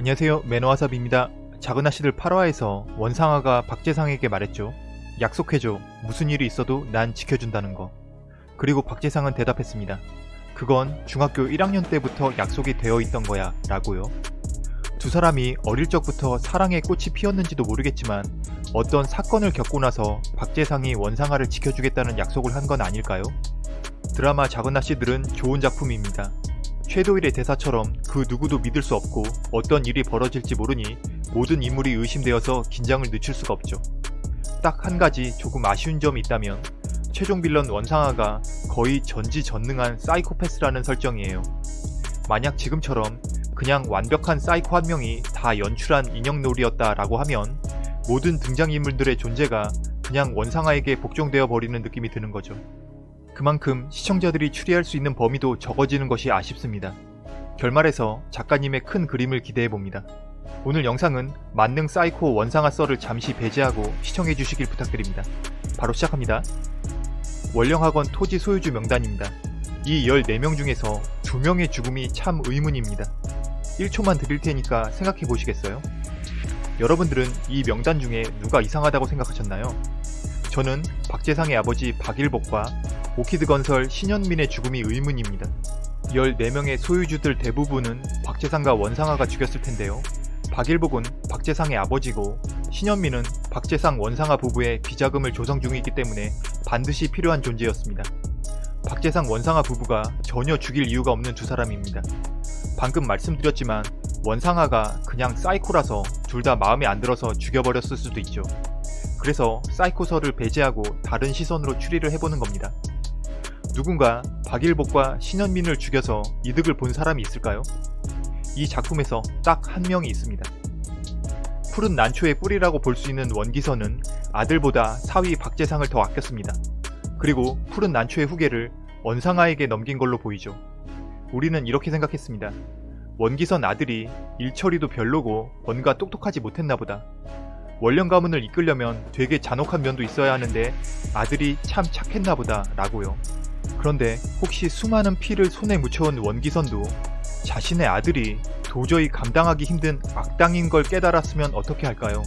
안녕하세요 매너와삽입니다. 작은 아씨들 8화에서 원상아가 박재상에게 말했죠. 약속해줘. 무슨 일이 있어도 난 지켜준다는 거. 그리고 박재상은 대답했습니다. 그건 중학교 1학년 때부터 약속이 되어 있던 거야 라고요. 두 사람이 어릴 적부터 사랑의 꽃이 피었는지도 모르겠지만 어떤 사건을 겪고 나서 박재상이 원상아를 지켜주겠다는 약속을 한 건 아닐까요? 드라마 작은 아씨들은 좋은 작품입니다. 섀도일의 대사처럼 그 누구도 믿을 수 없고 어떤 일이 벌어질지 모르니 모든 인물이 의심되어서 긴장을 늦출 수가 없죠. 딱 한 가지 조금 아쉬운 점이 있다면 최종 빌런 원상아가 거의 전지전능한 사이코패스라는 설정이에요. 만약 지금처럼 그냥 완벽한 사이코 한 명이 다 연출한 인형놀이였다 라고 하면 모든 등장인물들의 존재가 그냥 원상아에게 복종되어 버리는 느낌이 드는 거죠. 그만큼 시청자들이 추리할 수 있는 범위도 적어지는 것이 아쉽습니다. 결말에서 작가님의 큰 그림을 기대해봅니다. 오늘 영상은 만능 사이코 원상아 썰을 잠시 배제하고 시청해주시길 부탁드립니다. 바로 시작합니다. 원령학원 토지 소유주 명단입니다. 이 14명 중에서 2명의 죽음이 참 의문입니다. 1초만 드릴 테니까 생각해 보시겠어요? 여러분들은 이 명단 중에 누가 이상하다고 생각하셨나요? 저는 박재상의 아버지 박일복과 오키드 건설 신현민의 죽음이 의문입니다. 14명의 소유주들 대부분은 박재상과 원상아가 죽였을 텐데요. 박일복은 박재상의 아버지고 신현민은 박재상 원상아 부부의 비자금을 조성 중이기 때문에 반드시 필요한 존재였습니다. 박재상 원상아 부부가 전혀 죽일 이유가 없는 두 사람입니다. 방금 말씀드렸지만 원상아가 그냥 사이코라서 둘 다 마음에 안 들어서 죽여버렸을 수도 있죠. 그래서 사이코설을 배제하고 다른 시선으로 추리를 해보는 겁니다. 누군가 박일복과 신현민을 죽여서 이득을 본 사람이 있을까요? 이 작품에서 딱 한 명이 있습니다. 푸른 난초의 뿌리라고 볼 수 있는 원기선은 아들보다 사위 박재상을 더 아꼈습니다. 그리고 푸른 난초의 후계를 원상아에게 넘긴 걸로 보이죠. 우리는 이렇게 생각했습니다. 원기선 아들이 일처리도 별로고 뭔가 똑똑하지 못했나 보다. 원령 가문을 이끌려면 되게 잔혹한 면도 있어야 하는데 아들이 참 착했나 보다 라고요. 그런데 혹시 수많은 피를 손에 묻혀온 원기선도 자신의 아들이 도저히 감당하기 힘든 악당인 걸 깨달았으면 어떻게 할까요?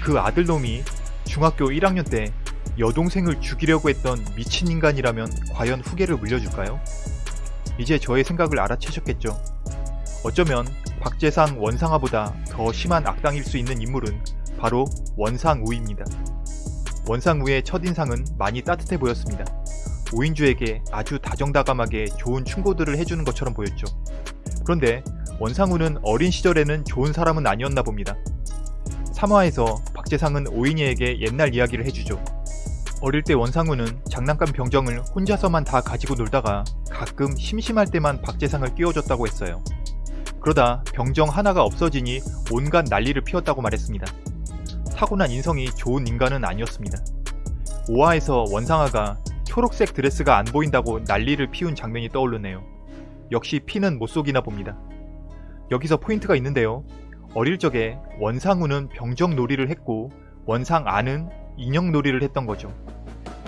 그 아들놈이 중학교 1학년 때 여동생을 죽이려고 했던 미친 인간이라면 과연 후계를 물려줄까요? 이제 저의 생각을 알아채셨겠죠? 어쩌면 박재상 원상아보다 더 심한 악당일 수 있는 인물은 바로 원상우입니다. 원상우의 첫인상은 많이 따뜻해 보였습니다. 오인주에게 아주 다정다감하게 좋은 충고들을 해주는 것처럼 보였죠. 그런데 원상우는 어린 시절에는 좋은 사람은 아니었나 봅니다. 3화에서 박재상은 오인이에게 옛날 이야기를 해주죠. 어릴 때 원상우는 장난감 병정을 혼자서만 다 가지고 놀다가 가끔 심심할 때만 박재상을 끼워줬다고 했어요. 그러다 병정 하나가 없어지니 온갖 난리를 피웠다고 말했습니다. 타고난 인성이 좋은 인간은 아니었습니다. 5화에서 원상아가 초록색 드레스가 안 보인다고 난리를 피운 장면이 떠오르네요. 역시 피는 못 속이나 봅니다. 여기서 포인트가 있는데요. 어릴 적에 원상우는 병정놀이를 했고 원상아는 인형놀이를 했던 거죠.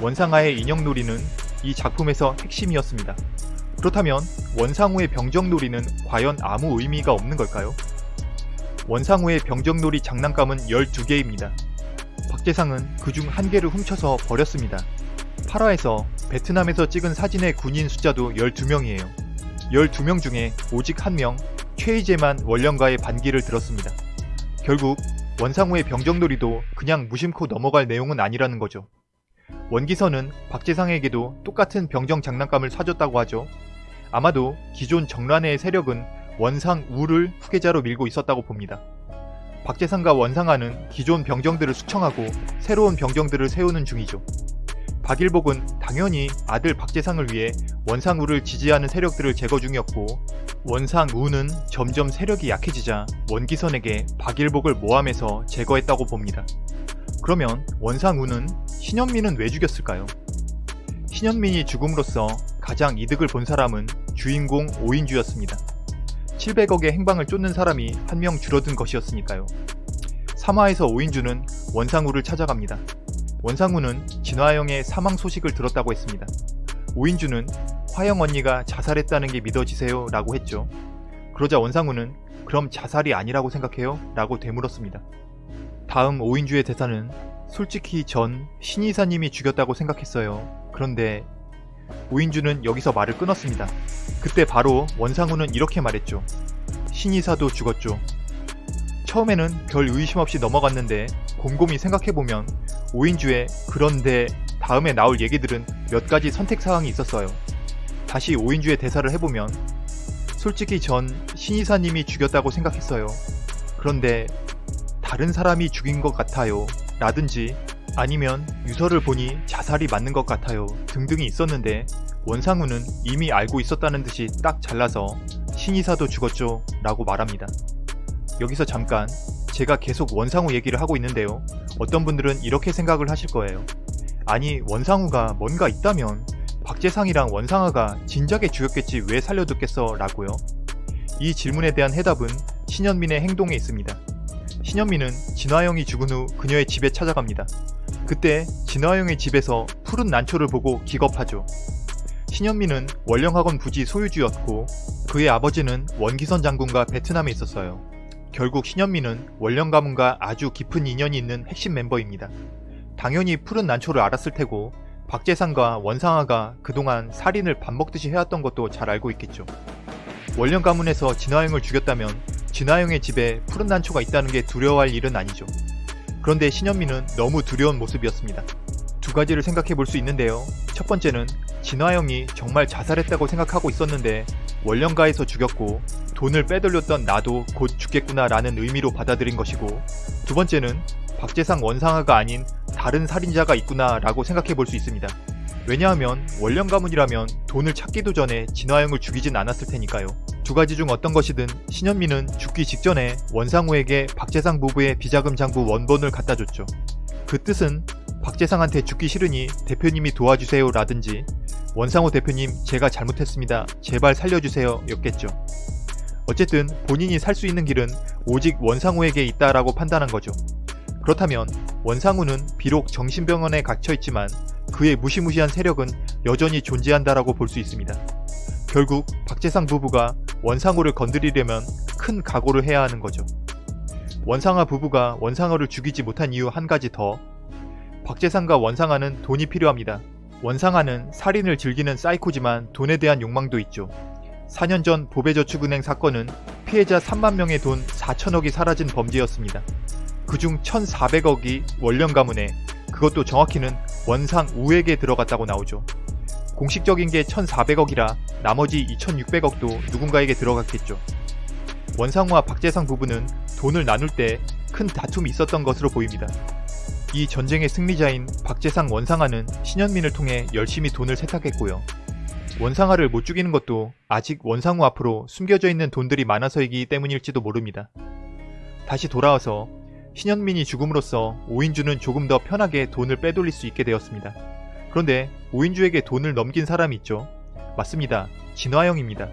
원상아의 인형놀이는 이 작품에서 핵심이었습니다. 그렇다면 원상우의 병정놀이는 과연 아무 의미가 없는 걸까요? 원상우의 병정놀이 장난감은 12개입니다. 박재상은 그중 한 개를 훔쳐서 버렸습니다. 8화에서 베트남에서 찍은 사진의 군인 숫자도 12명이에요. 12명 중에 오직 1명 최희재만 원령과의 반기를 들었습니다. 결국 원상우의 병정놀이도 그냥 무심코 넘어갈 내용은 아니라는 거죠. 원기선은 박재상에게도 똑같은 병정 장난감을 사줬다고 하죠. 아마도 기존 정란의 세력은 원상우를 후계자로 밀고 있었다고 봅니다. 박재상과 원상아는 기존 병정들을 수청하고 새로운 병정들을 세우는 중이죠. 박일복은 당연히 아들 박재상을 위해 원상우를 지지하는 세력들을 제거 중이었고 원상우는 점점 세력이 약해지자 원기선에게 박일복을 모함해서 제거했다고 봅니다. 그러면 원상우는 신현민은 왜 죽였을까요? 신현민이 죽음으로써 가장 이득을 본 사람은 주인공 오인주였습니다. 700억의 행방을 쫓는 사람이 한 명 줄어든 것이었으니까요. 3화에서 오인주는 원상우를 찾아갑니다. 원상우는 진화영의 사망 소식을 들었다고 했습니다. 오인주는 화영 언니가 자살했다는 게 믿어지세요 라고 했죠. 그러자 원상우는 그럼 자살이 아니라고 생각해요? 라고 되물었습니다. 다음 오인주의 대사는 솔직히 전 신이사님이 죽였다고 생각했어요. 그런데 오인주는 여기서 말을 끊었습니다. 그때 바로 원상우는 이렇게 말했죠. 신이사도 죽었죠. 처음에는 별 의심 없이 넘어갔는데 곰곰이 생각해보면 오인주의 그런데 다음에 나올 얘기들은 몇 가지 선택 사항이 있었어요. 다시 오인주의 대사를 해보면 솔직히 전 신이사님이 죽였다고 생각했어요. 그런데 다른 사람이 죽인 것 같아요. 라든지 아니면 유서를 보니 자살이 맞는 것 같아요. 등등이 있었는데 원상우는 이미 알고 있었다는 듯이 딱 잘라서 신이사도 죽었죠. 라고 말합니다. 여기서 잠깐 제가 계속 원상우 얘기를 하고 있는데요. 어떤 분들은 이렇게 생각을 하실 거예요. 아니 원상우가 뭔가 있다면 박재상이랑 원상아가 진작에 죽였겠지 왜 살려뒀겠어 라고요. 이 질문에 대한 해답은 신현민의 행동에 있습니다. 신현민은 진화영이 죽은 후 그녀의 집에 찾아갑니다. 그때 진화영의 집에서 푸른 난초를 보고 기겁하죠. 신현민은 원령학원 부지 소유주였고 그의 아버지는 원기선 장군과 베트남에 있었어요. 결국 신현민은 원령 가문과 아주 깊은 인연이 있는 핵심 멤버입니다. 당연히 푸른 난초를 알았을 테고 박재상과 원상아가 그동안 살인을 밥 먹듯이 해왔던 것도 잘 알고 있겠죠. 원령 가문에서 진화영을 죽였다면 진화영의 집에 푸른 난초가 있다는 게 두려워할 일은 아니죠. 그런데 신현민은 너무 두려운 모습이었습니다. 두 가지를 생각해 볼 수 있는데요. 첫 번째는 진화영이 정말 자살했다고 생각하고 있었는데 원령가에서 죽였고 돈을 빼돌렸던 나도 곧 죽겠구나 라는 의미로 받아들인 것이고 두 번째는 박재상 원상아가 아닌 다른 살인자가 있구나 라고 생각해 볼 수 있습니다. 왜냐하면 원령 가문이라면 돈을 찾기도 전에 진화영을 죽이진 않았을 테니까요. 두 가지 중 어떤 것이든 신현미는 죽기 직전에 원상우에게 박재상 부부의 비자금 장부 원본을 갖다 줬죠. 그 뜻은 박재상한테 죽기 싫으니 대표님이 도와주세요 라든지 원상우 대표님 제가 잘못했습니다 제발 살려주세요 였겠죠. 어쨌든 본인이 살 수 있는 길은 오직 원상우에게 있다라고 판단한 거죠. 그렇다면 원상우는 비록 정신병원에 갇혀있지만 그의 무시무시한 세력은 여전히 존재한다라고 볼 수 있습니다. 결국 박재상 부부가 원상우를 건드리려면 큰 각오를 해야 하는 거죠. 원상아 부부가 원상아를 죽이지 못한 이유 한 가지 더 박재상과 원상아는 돈이 필요합니다. 원상아는 살인을 즐기는 사이코지만 돈에 대한 욕망도 있죠. 4년 전 보배저축은행 사건은 피해자 3만 명의 돈 4천억이 사라진 범죄였습니다. 그중 1,400억이 원령 가문에 그것도 정확히는 원상 우에게 들어갔다고 나오죠. 공식적인 게 1,400억이라 나머지 2,600억도 누군가에게 들어갔겠죠. 원상우와 박재상 부부는 돈을 나눌 때 큰 다툼이 있었던 것으로 보입니다. 이 전쟁의 승리자인 박재상 원상아는 신현민을 통해 열심히 돈을 세탁했고요. 원상아를 못 죽이는 것도 아직 원상우 앞으로 숨겨져 있는 돈들이 많아서이기 때문일지도 모릅니다. 다시 돌아와서 신현민이 죽음으로써 오인주는 조금 더 편하게 돈을 빼돌릴 수 있게 되었습니다. 그런데 오인주에게 돈을 넘긴 사람이 있죠. 맞습니다. 진화영입니다.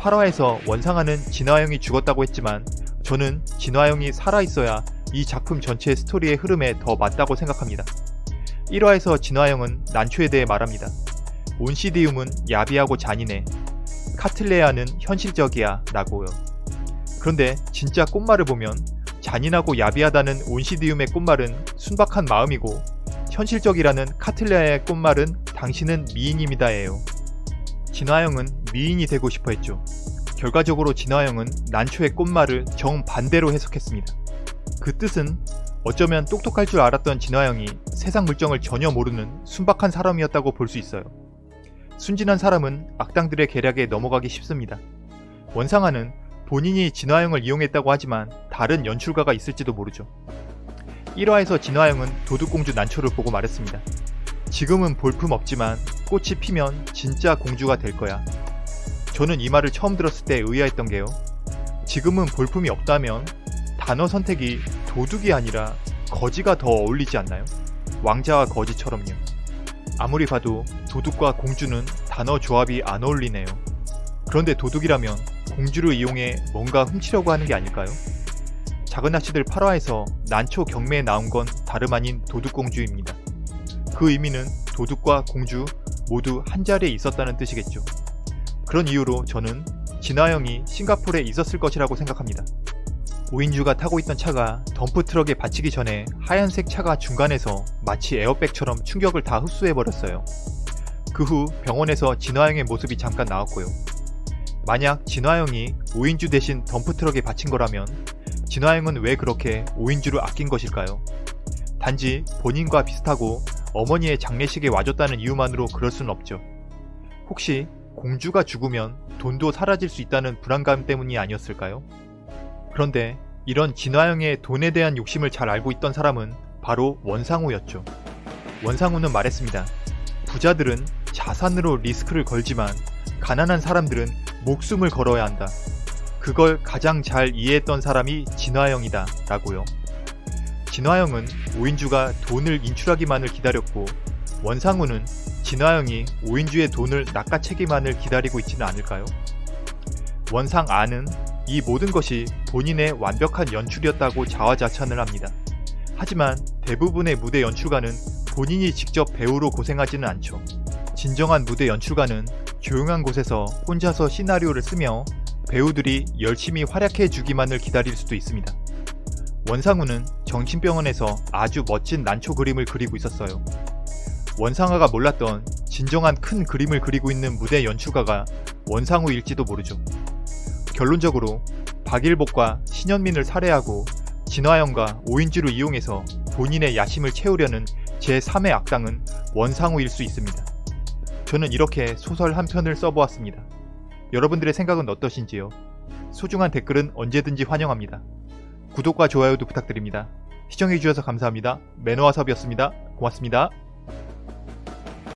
8화에서 원상아는 진화영이 죽었다고 했지만 저는 진화영이 살아있어야 이 작품 전체의 스토리의 흐름에 더 맞다고 생각합니다. 1화에서 진화영은 난초에 대해 말합니다. 온시디움은 야비하고 잔인해. 카틀레아는 현실적이야 라고요. 그런데 진짜 꽃말을 보면 잔인하고 야비하다는 온시디움의 꽃말은 순박한 마음이고 현실적이라는 카틀레아의 꽃말은 당신은 미인입니다예요. 진화영은 미인이 되고 싶어 했죠. 결과적으로 진화영은 난초의 꽃말을 정반대로 해석했습니다. 그 뜻은 어쩌면 똑똑할 줄 알았던 진화영이 세상 물정을 전혀 모르는 순박한 사람이었다고 볼 수 있어요. 순진한 사람은 악당들의 계략에 넘어가기 쉽습니다. 원상아는 본인이 진화영을 이용했다고 하지만 다른 연출가가 있을지도 모르죠. 1화에서 진화영은 도둑공주 난초를 보고 말했습니다. 지금은 볼품 없지만 꽃이 피면 진짜 공주가 될 거야. 저는 이 말을 처음 들었을 때 의아했던 게요. 지금은 볼품이 없다면 단어 선택이 도둑이 아니라 거지가 더 어울리지 않나요? 왕자와 거지처럼요. 아무리 봐도 도둑과 공주는 단어 조합이 안 어울리네요. 그런데 도둑이라면 공주를 이용해 뭔가 훔치려고 하는 게 아닐까요? 작은 아씨들 8화에서 난초 경매에 나온 건 다름 아닌 도둑공주입니다. 그 의미는 도둑과 공주 모두 한자리에 있었다는 뜻이겠죠. 그런 이유로 저는 진화영이 싱가포르에 있었을 것이라고 생각합니다. 오인주가 타고 있던 차가 덤프트럭에 받치기 전에 하얀색 차가 중간에서 마치 에어백처럼 충격을 다 흡수해버렸어요. 그 후 병원에서 진화영의 모습이 잠깐 나왔고요. 만약 진화영이 오인주 대신 덤프트럭에 받친 거라면 진화영은 왜 그렇게 오인주를 아낀 것일까요? 단지 본인과 비슷하고 어머니의 장례식에 와줬다는 이유만으로 그럴 수는 없죠. 혹시 공주가 죽으면 돈도 사라질 수 있다는 불안감 때문이 아니었을까요? 그런데 이런 진화영의 돈에 대한 욕심을 잘 알고 있던 사람은 바로 원상우였죠. 원상우는 말했습니다. 부자들은 자산으로 리스크를 걸지만 가난한 사람들은 목숨을 걸어야 한다. 그걸 가장 잘 이해했던 사람이 진화영이다 라고요. 진화영은 오인주가 돈을 인출하기만을 기다렸고 원상우는 진화영이 오인주의 돈을 낚아채기만을 기다리고 있지는 않을까요? 원상 아는 이 모든 것이 본인의 완벽한 연출이었다고 자화자찬을 합니다. 하지만 대부분의 무대 연출가는 본인이 직접 배우로 고생하지는 않죠. 진정한 무대 연출가는 조용한 곳에서 혼자서 시나리오를 쓰며 배우들이 열심히 활약해 주기만을 기다릴 수도 있습니다. 원상우는 정신병원에서 아주 멋진 난초 그림을 그리고 있었어요. 원상아가 몰랐던 진정한 큰 그림을 그리고 있는 무대 연출가가 원상우일지도 모르죠. 결론적으로 박일복과 신현민을 살해하고 진화영과 오인주를 이용해서 본인의 야심을 채우려는 제3의 악당은 원상우일 수 있습니다. 저는 이렇게 소설 한 편을 써보았습니다. 여러분들의 생각은 어떠신지요? 소중한 댓글은 언제든지 환영합니다. 구독과 좋아요도 부탁드립니다. 시청해주셔서 감사합니다. 매너와섭이었습니다. 고맙습니다.